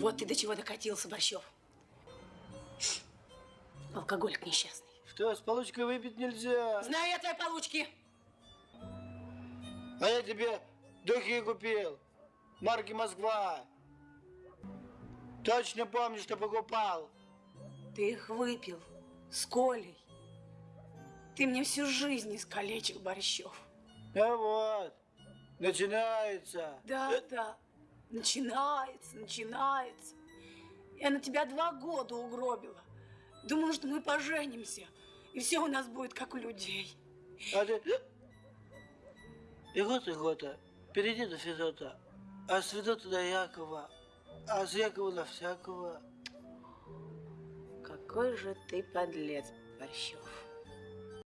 Вот ты до чего докатился, Борщев. Алкоголик несчастный. Что, с получкой выпить нельзя? Знаю я твои получки. А я тебе духи купил. Марки Москва. Точно помню, что покупал. Ты их выпил с Колей. Ты мне всю жизнь искалечил, Борщев. А вот, начинается. Да, да. Начинается, начинается. Я на тебя два года угробила. Думала, что мы поженимся. И все у нас будет как у людей. А ты... Игота, Игота, перейди до Федота, а с Федота до Якова, а с Якова на всякого. Какой же ты подлец, Борщев.